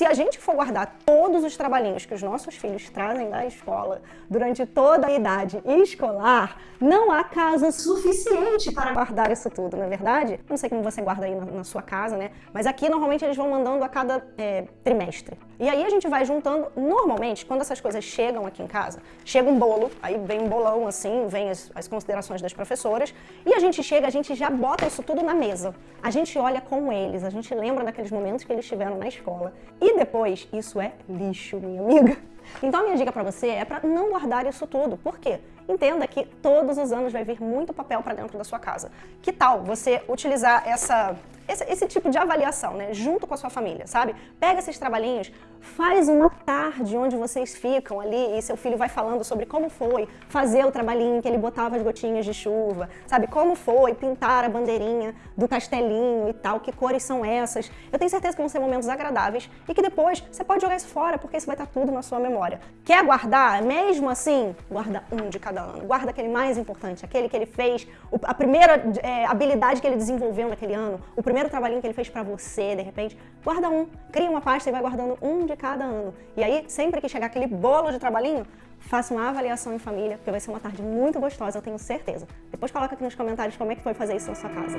se a gente for guardar todos os trabalhinhos que os nossos filhos trazem da escola durante toda a idade escolar, não há casa suficiente para guardar isso tudo, não é verdade? Não sei como você guarda aí na, na sua casa, né? Mas aqui normalmente eles vão mandando a cada é, trimestre. E aí a gente vai juntando, normalmente, quando essas coisas chegam aqui em casa, chega um bolo, aí vem um bolão assim, vem as, as considerações das professoras, e a gente chega, a gente já bota isso tudo na mesa. A gente olha com eles, a gente lembra daqueles momentos que eles tiveram na escola. E depois, isso é lixo, minha amiga. Então a minha dica para você é para não guardar isso tudo. Por quê? Entenda que todos os anos vai vir muito papel para dentro da sua casa. Que tal você utilizar essa esse, esse, tipo de avaliação, né, junto com a sua família, sabe? Pega esses trabalhinhos, faz uma tarde onde vocês ficam ali e seu filho vai falando sobre como foi fazer o trabalhinho que ele botava as gotinhas de chuva, sabe? Como foi pintar a bandeirinha do castelinho e tal, que cores são essas. Eu tenho certeza que vão ser momentos agradáveis e que depois você pode jogar isso fora, porque isso vai estar tudo na sua memória. Quer guardar? Mesmo assim, guarda um de cada ano. Guarda aquele mais importante, aquele que ele fez, a primeira é, habilidade que ele desenvolveu naquele ano, o primeiro primeiro trabalhinho que ele fez para você, de repente, guarda um, cria uma pasta e vai guardando um de cada ano. E aí, sempre que chegar aquele bolo de trabalhinho, faça uma avaliação em família, porque vai ser uma tarde muito gostosa, eu tenho certeza. Depois coloca aqui nos comentários como é que foi fazer isso na sua casa.